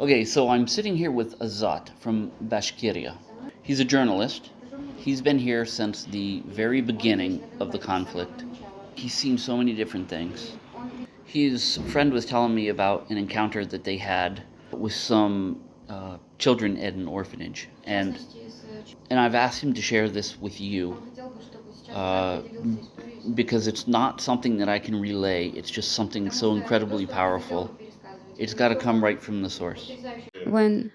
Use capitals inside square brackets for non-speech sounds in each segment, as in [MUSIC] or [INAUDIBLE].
Okay, so I'm sitting here with Azat from Bashkiria. He's a journalist. He's been here since the very beginning of the conflict. He's seen so many different things. His friend was telling me about an encounter that they had with some uh, children at an orphanage, and and I've asked him to share this with you uh, because it's not something that I can relay. It's just something so incredibly powerful. It's got to come right from the source. When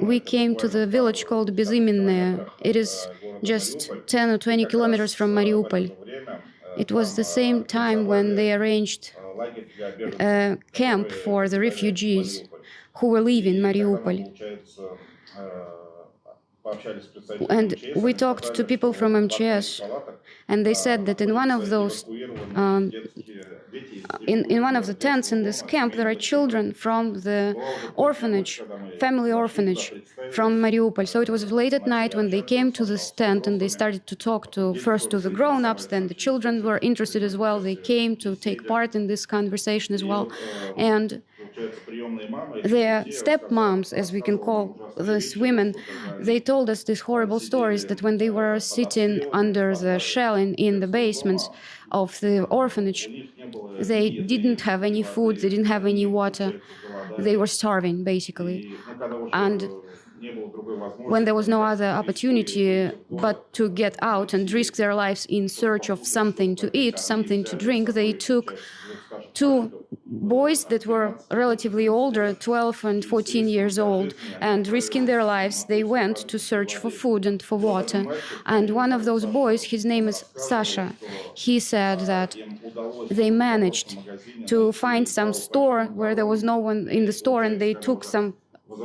we came to the village called Bezimenne, it is just 10 or 20 kilometers from Mariupol. It was the same time when they arranged a camp for the refugees who were leaving Mariupol. And we talked to people from MCS, and they said that in one of those, um, in, in one of the tents in this camp, there are children from the orphanage, family orphanage from Mariupol. So it was late at night when they came to this tent and they started to talk to first to the grown-ups, then the children were interested as well. They came to take part in this conversation as well, and their stepmoms, as we can call these women, they told us these horrible stories that when they were sitting under the shelling in the basements of the orphanage, they didn't have any food, they didn't have any water, they were starving basically. And when there was no other opportunity but to get out and risk their lives in search of something to eat, something to drink, they took two boys that were relatively older, 12 and 14 years old, and risking their lives, they went to search for food and for water. And one of those boys, his name is Sasha, he said that they managed to find some store where there was no one in the store and they took some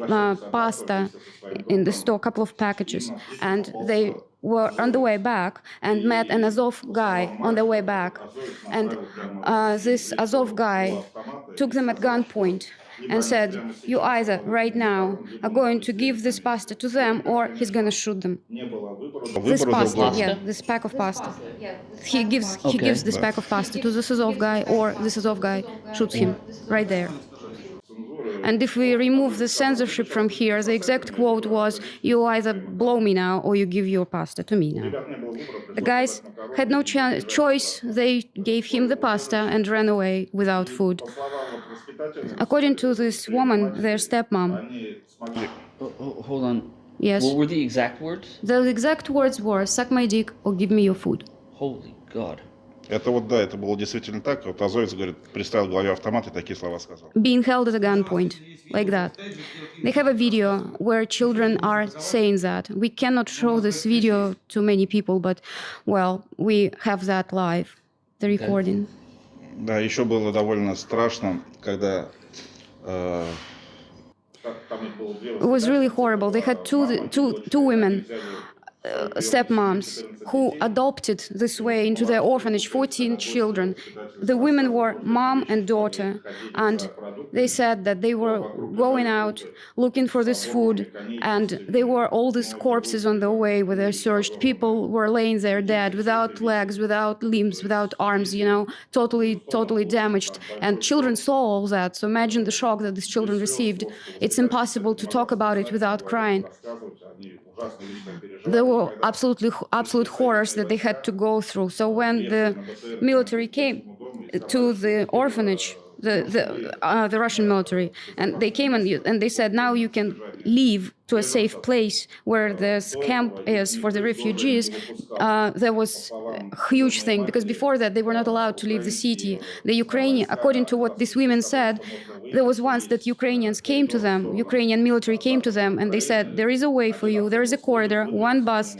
uh, pasta in the store, a couple of packages, and they were on the way back and met an Azov guy on the way back. And uh, this Azov guy took them at gunpoint and said, you either right now are going to give this pasta to them or he's going to shoot them. This pasta, yeah, this pack of pasta. He gives, he gives this pack of pasta to this Azov guy or this Azov guy shoots him right there. And if we remove the censorship from here, the exact quote was, you either blow me now or you give your pasta to me now. The guys had no choice. They gave him the pasta and ran away without food. According to this woman, their stepmom, Oh, oh, hold on. yes, What were the exact words? the exact words were, suck my dick or give me your food. Holy God. Это вот, да, это было действительно так. Вот Азовец, говорит, приставил к голове автомат и такие слова сказал. being held at a gunpoint, like that. They have a video where children are saying that. We cannot show this video to many people, but, well, we have that live, the recording. Да, еще было довольно страшно, когда э, It was really horrible. They had two, two, two women, uh, uh, stepmoms, who adopted this way into their orphanage 14 children. The women were mom and daughter, and they said that they were going out looking for this food, and they were all these corpses on the way where they searched. People were laying there dead, without legs, without limbs, without arms, you know, totally, totally damaged. And children saw all that, so imagine the shock that these children received. It's impossible to talk about it without crying. There were absolutely absolute horrors that they had to go through. So when the military came to the orphanage, the the, uh, the Russian military, and they came and and they said, now you can leave to a safe place where this camp is for the refugees. Uh, there was a huge thing because before that they were not allowed to leave the city. The Ukrainian, according to what these women said, there was once that Ukrainians came to them, Ukrainian military came to them, and they said, there is a way for you, there is a corridor, one bus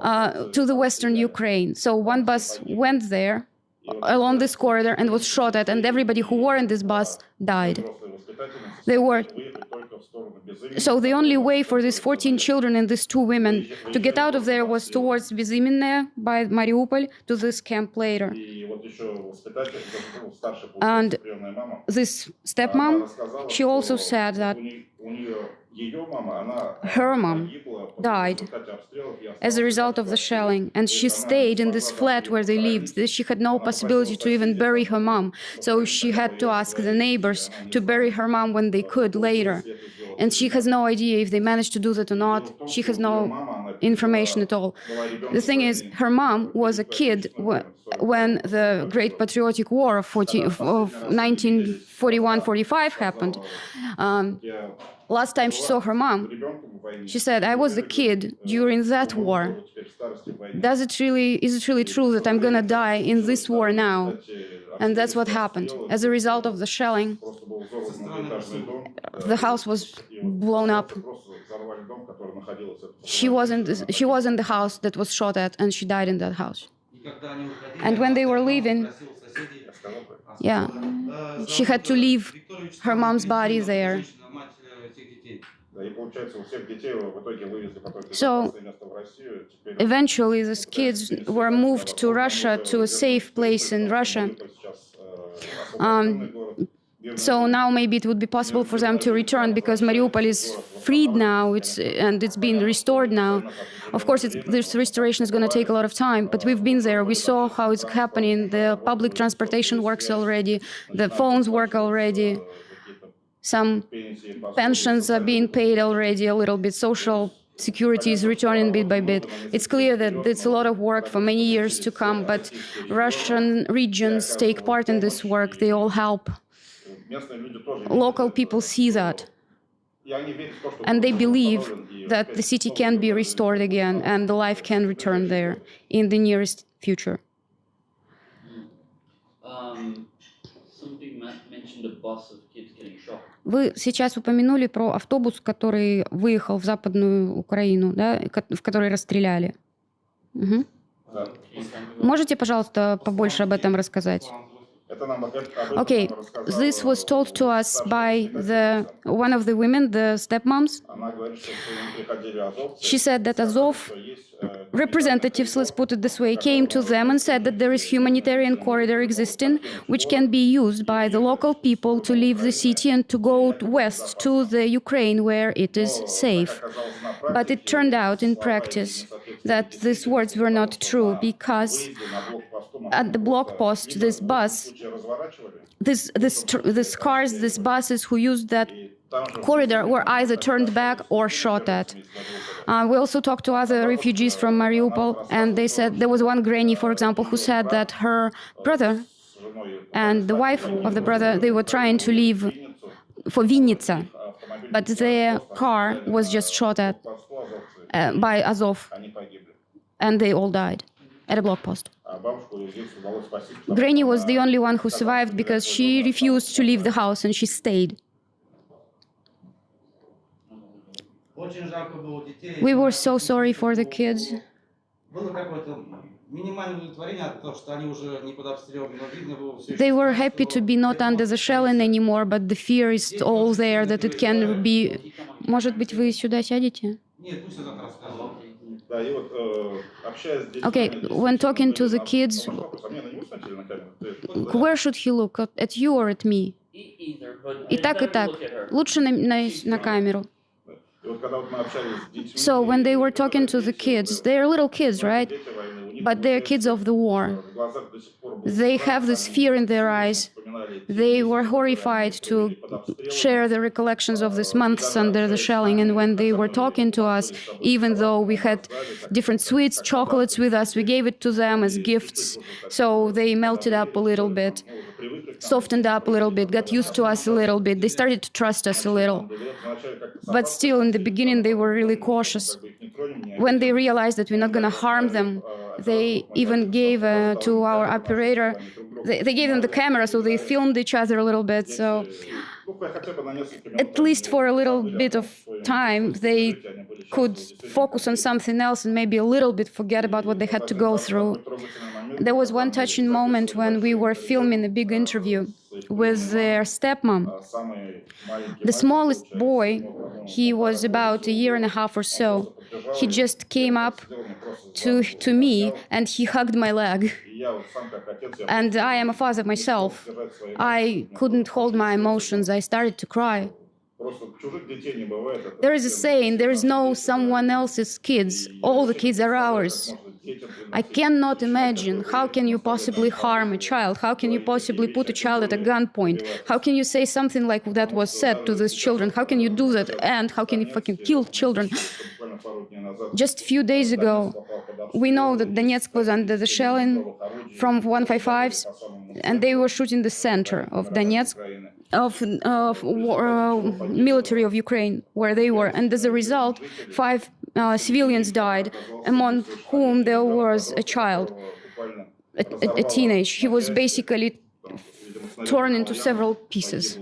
uh, to the western Ukraine. So one bus went there along this corridor and was shot at, and everybody who were in this bus died. They were. So the only way for these 14 children and these two women to get out of there was towards Bezimenne by Mariupol to this camp later. And this stepmom, she also said that her mom died as a result of the shelling, and she stayed in this flat where they lived. She had no possibility to even bury her mom, so she had to ask the neighbors to bury her mom when they could later. And she has no idea if they managed to do that or not. She has no information at all. The thing is, her mom was a kid when the Great Patriotic War of, 40, of 1941-45 happened. Um, last time she saw her mom, she said, "I was a kid during that war. Does it really? Is it really true that I'm gonna die in this war now?" And that's what happened. As a result of the shelling, the house was blown up. She wasn't. She was in the house that was shot at, and she died in that house. And when they were leaving, yeah, she had to leave her mom's body there. So, Eventually, these kids were moved to Russia, to a safe place in Russia. Um, so now maybe it would be possible for them to return because Mariupol is freed now, it's and it's been restored now. Of course, this restoration is going to take a lot of time, but we've been there. We saw how it's happening. The public transportation works already. The phones work already. Some pensions are being paid already a little bit. Social security is returning bit by bit. It's clear that it's a lot of work for many years to come, but Russian regions take part in this work. They all help. Local people see that. And they believe that the city can be restored again and the life can return there in the nearest future. Um, somebody ma- mentioned a bus of kids getting shot. Вы сейчас упомянули про автобус, который выехал в Западную Украину, да, в который расстреляли. Мгм. Можете, пожалуйста, побольше об этом рассказать? Okay, this was told to us by the one of the women, the stepmoms. She said that Azov representatives, let's put it this way, came to them and said that there is humanitarian corridor existing, which can be used by the local people to leave the city and to go west to the Ukraine where it is safe. But it turned out in practice that these words were not true because at the block post, this bus, this, this, these cars, these buses who used that corridor were either turned back or shot at. Uh, we also talked to other refugees from Mariupol, and they said there was one granny, for example, who said that her brother and the wife of the brother they were trying to leave for Vinnytsia, but their car was just shot at uh, by Azov, and they all died at a block post. Granny was the only one who survived because she refused to leave the house and she stayed. Очень жалко было детей. We were so sorry for the kids. Было какое-то минимальное удовлетворение от того, что они уже не под обстрелом, но видно было все They were happy to be not under the shelling anymore, but the fear is all there that it can be. Может быть, вы сюда сядете? Нет, пусть завтра Okay, они when talking to the kids, вопрос, а мне на него смотрели на камеру? Ты- where should he look? At at you or at me? E- either, but И так, и better так. look at her. Лучше на, на, на камеру. И вот когда вот мы общались с детьми, So when they were talking to the kids, they're little kids, right? дети войны, у них But they're kids of the war. в глазах до сих пор был They страх, have this они fear in their eyes. They were horrified to share the recollections of these months under the shelling. And when they were talking to us, even though we had different sweets, chocolates with us, we gave it to them as gifts. So they melted up a little bit, softened up a little bit, got used to us a little bit. They started to trust us a little. But still, in the beginning, they were really cautious. When they realized that we're not going to harm them, they even gave uh, to our operator they, they gave them the camera, so they filmed each other a little bit. So at least for a little bit of time, they could focus on something else and maybe a little bit forget about what they had to go through. There was one touching moment when we were filming a big interview with their stepmom. The smallest boy, he was about a year and a half or so, he just came up to, to me and he hugged my leg. And I am a father myself. I couldn't hold my emotions. I started to cry. There is a saying, there is no someone else's kids, all the kids are ours. I cannot imagine how can you possibly harm a child, how can you possibly put a child at a gunpoint, how can you say something like that was said to these children, how can you do that, and how can you fucking kill children. Just a few days ago, we know that Donetsk was under the shelling from 155s, and they were shooting the center of Donetsk, of, of uh, military of Ukraine, where they were. And as a result, five uh, civilians died, among whom there was a child, a, a, a teenage. He was basically torn into several pieces.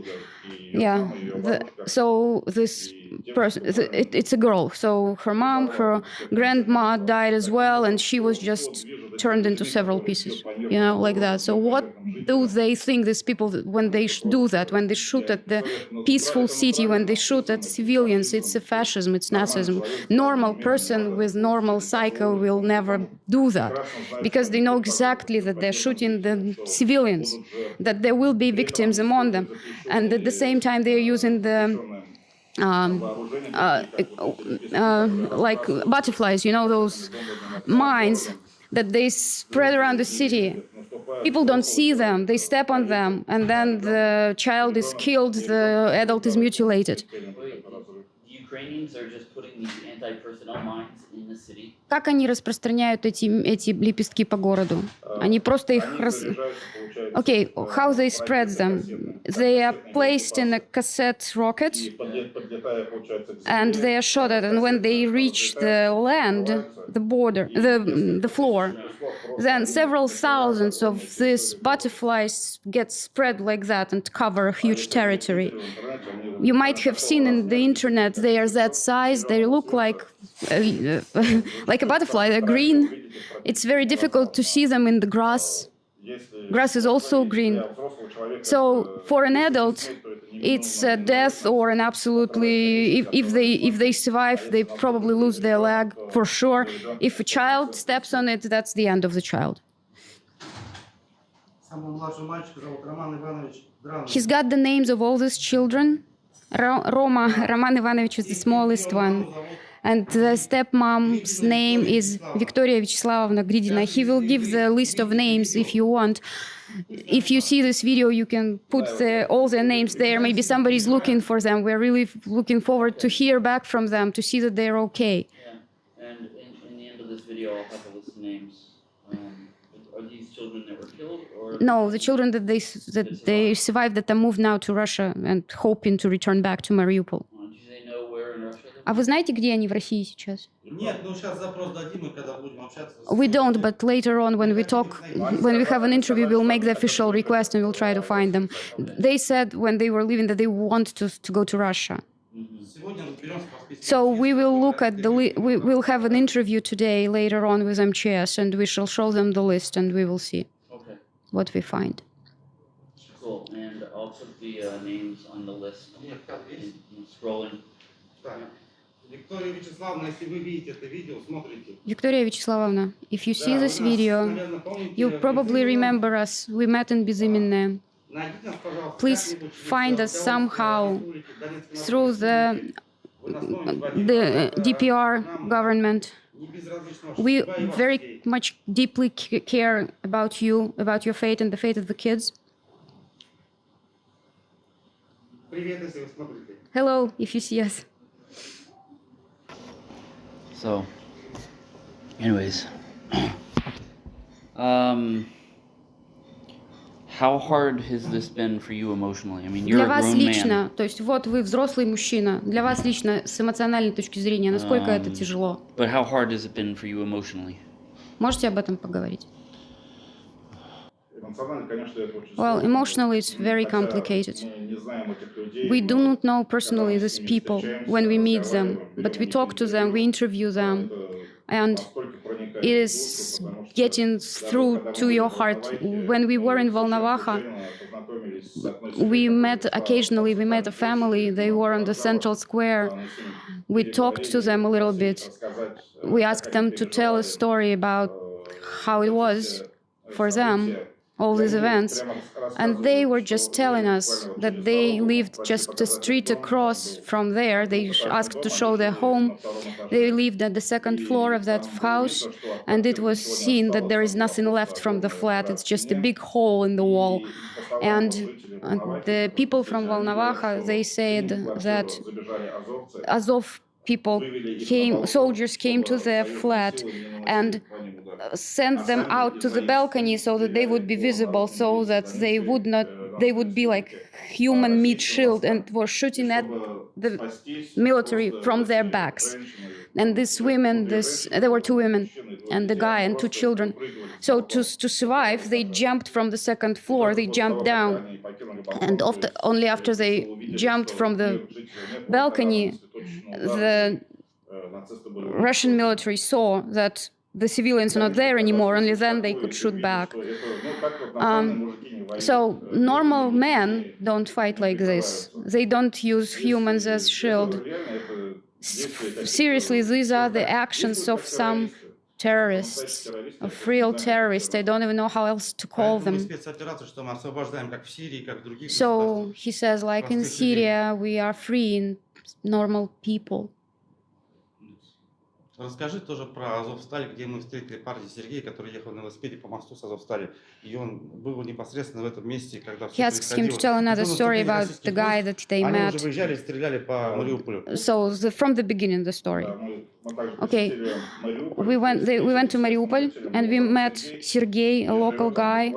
Yeah. The, so this person, it, it's a girl. So her mom, her grandma died as well, and she was just turned into several pieces. You know, like that. So what do they think? These people when they do that, when they shoot at the peaceful city, when they shoot at civilians, it's a fascism, it's Nazism. Normal person with normal psycho will never do that because they know exactly that they're shooting the civilians, that there will be victims among them, and at the same time they're using the um, uh, uh, like butterflies, you know, those mines that they spread around the city. People don't see them, they step on them, and then the child is killed, the adult is mutilated. Wait, the Ukrainians are just putting these anti-personnel mines in the city. Как они распространяют эти, эти лепестки по городу? Они просто их... рас- Okay, how they spread them? They are placed in a cassette rocket and they are shot at, and when they reach the land, the border, the, the floor, then several thousands of these butterflies get spread like that and cover a huge territory. You might have seen in the internet they are that size. They look like uh, [LAUGHS] like a butterfly. They're green. It's very difficult to see them in the grass. Grass is also green. So for an adult, it's a uh, death or an absolutely, if, if, they, if they survive, they probably lose their leg for sure. If a child steps on it, that's the end of the child. He's got the names of all these children. Roma, Roman Ivanovich is the smallest one. And the stepmom's name is Victoria Vyacheslavovna Gridina. He will give the list of names if you want. If you see this video, you can put the, all their names there. Maybe somebody's looking for them. We're really looking forward to hear back from them to see that they're okay. Yeah, and in, in the end of this video, I'll have a list of names. Um, are these children that were killed, or No, the children that they that they survived that are moved now to Russia and hoping to return back to Mariupol. Do they know where in Russia? They А вы знаете, где они в России сейчас? Нет, ну сейчас запрос дадим, и когда будем общаться... с- We don't, but later on, when we talk, when we have an interview, we'll make the official request and we'll try to find them. They said when they were leaving that they want to, to go to Russia. Сегодня разберемся по списку. So we will look at the, li- we will have an interview today later on with MCS and we shall show them the list and we will see Okay, what we find. cool. And I'll put the uh, names on the list. Нет, так, видишь? And, and scrolling. Так. Виктория Вячеславовна, если вы видите это видео, смотрите. Victoria Vyacheslamovna, if you see Да, this вы нас, video, наверное, помните, you probably Безымянном. remember us. We met in Bizimine Найдите нас, пожалуйста, Please как-нибудь в find us Литве, somehow Республике, Донецкой through Народной the, Республике. Вы нас помните, Владимир, the uh, это DPR нам government. не безразлично ваша We судьба и ваши very дети. much deeply c- care about you, about your fate and the fate of the kids. Привет, если вы смотрите. Hello, if you see us. So, anyways, um, how hard has this been for you emotionally? I mean, you're Для вас лично, man, то есть вот вы взрослый мужчина, для вас лично с эмоциональной точки зрения, насколько это Ам. тяжело? but how hard has it been for you emotionally? Можете об этом поговорить? Well, emotionally, it's very complicated. We do not know personally these people when we meet them, but we talk to them, we interview them, and it is getting through to your heart. When we were in Volnovakha, we met occasionally, we met a family, they were on the central square. We talked to them a little bit. We asked them to tell a story about how it was for them all these events. And they were just telling us that they lived just a street across from there. They asked to show their home. They lived at the second floor of that house, and it was seen that there is nothing left from the flat. It's just a big hole in the wall. And the people from Volnovakha, they said that Azov people came, soldiers came to their flat and uh, sent them out to the balcony so that they would be visible, so that they would not, they would be like human meat shield and were shooting at the military from their backs. And these women, this there were two women, and the guy and two children. So to to survive, they jumped from the second floor. They jumped down, and after, only after they jumped from the balcony, the Russian military saw that the civilians are not there anymore. Only then they could shoot back. Um, so normal men don't fight like this. They don't use humans as shield. S- Seriously, these are the actions of some terrorists, of real terrorists. I don't even know how else to call them. So he says, like in Syria, we are freeing normal people. Расскажи тоже про Азовсталь, где мы встретили парня Сергея, который ехал на велосипеде по мосту с Азовстали. И он был непосредственно в этом месте, когда все He asks him to tell another story about the guy that they Они met. уже выезжали и стреляли по Мариуполю. So the, from the beginning, the story. Okay, we went they, we went to Mariupol and we met Sergey, a local guy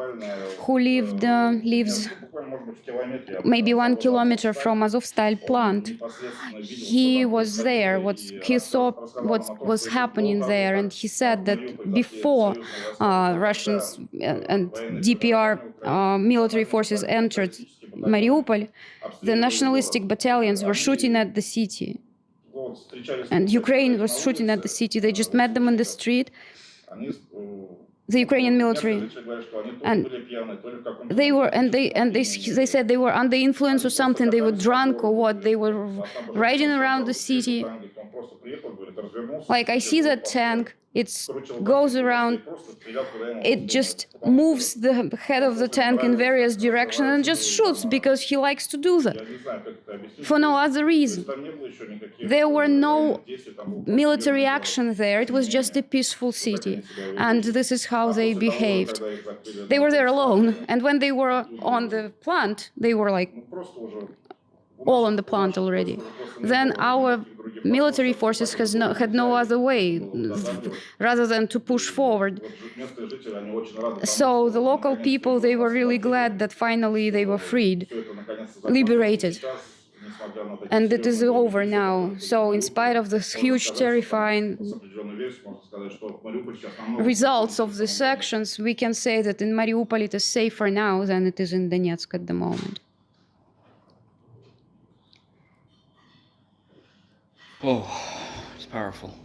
who lived uh, lives maybe one kilometer from Azovstal plant. He was there. What he saw what was happening there, and he said that before uh, Russians uh, and DPR uh, military forces entered Mariupol, the nationalistic battalions were shooting at the city, and Ukraine was shooting at the city. They just met them in the street. The Ukrainian military. And they were and they and they they said they were under influence or something. They were drunk or what. They were riding around the city. Like i see that tank it goes around it just moves the head of the tank in various directions and just shoots because he likes to do that. For no other reason. There were no military action there. It was just a peaceful city. And this is how they behaved. They were there alone. And when they were on the plant they were like all on the plant already. Then our military forces no, had no other way rather than to push forward. So the local people they were really glad that finally they were freed liberated. And it is over now. So in spite of this huge terrifying results of these actions we can say that in mariupol it is safer now than it is in donetsk at the moment Oh, it's powerful.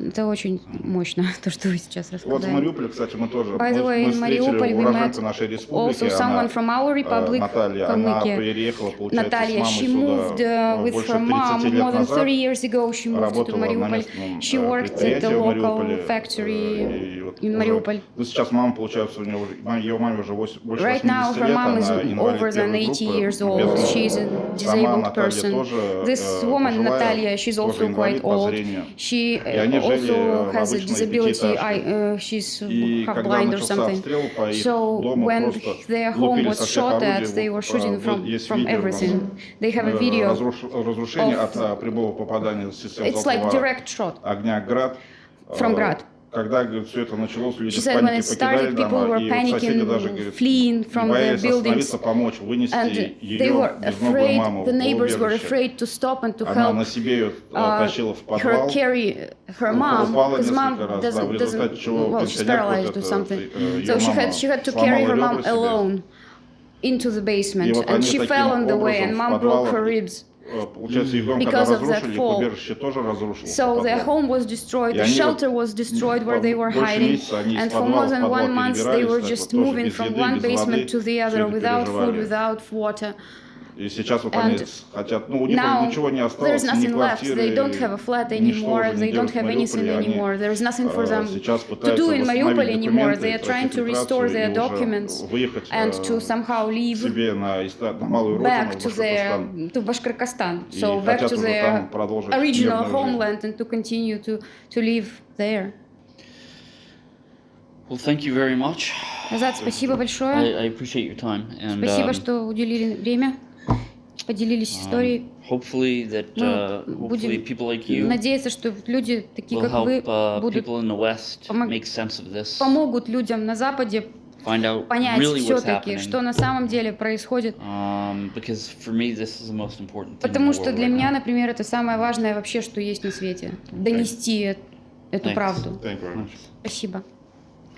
Это очень мощно, [LAUGHS] то, что вы сейчас Вот в рассказали. Мариуполе, кстати, мы тоже By the мы, way, мы in встретили уроженку нашей республики, also someone она, from our э, republic, Наталья, она Kalmykia. переехала, получается, Natalia, с she мамой moved сюда uh, э, with больше her 30 mom лет more than назад. 30 years ago. She moved to Mariupol. She э, worked at the local factory э, in Mariupol. ну, сейчас мама, получается, у нее уже, ее маме уже восемь- больше Right 80 now, her лет, mom is она over than первой 80 группы, years old. бездомная. She's a disabled Наталья person. This э, woman, Natalia, she's also quite old. She also has a disability. I, uh, she's blind or something. So when their home was shot at, they were shooting from, from everything. They have a video of, It's like direct shot from Grad Когда все это началось, люди She в said when панике it покидали started, people дома, were и вот соседи panicking, даже, говорит, fleeing from the боялись buildings. остановиться, помочь, вынести And they ее were безногую afraid, маму the в neighbors were убежище. afraid to stop and to Она help на себе ее э, uh, тащила в her подвал. carry her mom, упала because mom несколько раз, да, в doesn't, результате doesn't чего well, she's пенсионерка paralyzed вот or эта, something. э, её So she мама had, she had to carry сломала her mom ребра себе. alone into the И basement, вот and они she таким fell on the way, образом and в mom broke подвалах, her ribs. э, Получается, их дом Because когда of that разрушили, их fall. убежище тоже разрушилось. So подвал. their home was destroyed, И the они shelter вот was destroyed where they were больше hiding, месяца они из and for подвала more в than подвал one month they were перебирались, так just вот тоже moving без from еды, one без воды, basement to the всё other это without food, переживали. without water. И сейчас вот они And с- хотят, ну, у них Now ничего не there's осталось, ни nothing left. квартиры, They don't have a flat ничто anymore. уже не They don't делают в have anything Мариуполе. Они, anymore. There is nothing for э, them сейчас to пытаются do in Mariupol восстановить anymore. документы, They are trying to пройти restore фильтрацию their и уже documents выехать and э, to somehow leave себе на, иста- на малую родину, back в to their Башкортостан. to Bashkortostan. И So back хотят to уже their там продолжить original мирную жизнь. homeland and to continue to to live there. Well, thank you very much. Азат, спасибо I, большое. I appreciate your time. And Спасибо, um, что уделили время, Поделились um, историей. hopefully that Ну, uh, будем hopefully people like you Надеяться, что люди такие, как help вы, uh, будут people in the West помог- make sense of this, помогут людям на Западе find out понять really все-таки, что на самом деле происходит. Um, because for me, this is the most important thing. in Потому что для right меня, now. например, это самое важное вообще, что есть на свете. Донести э- эту Thanks. правду. Thank you very much. Спасибо.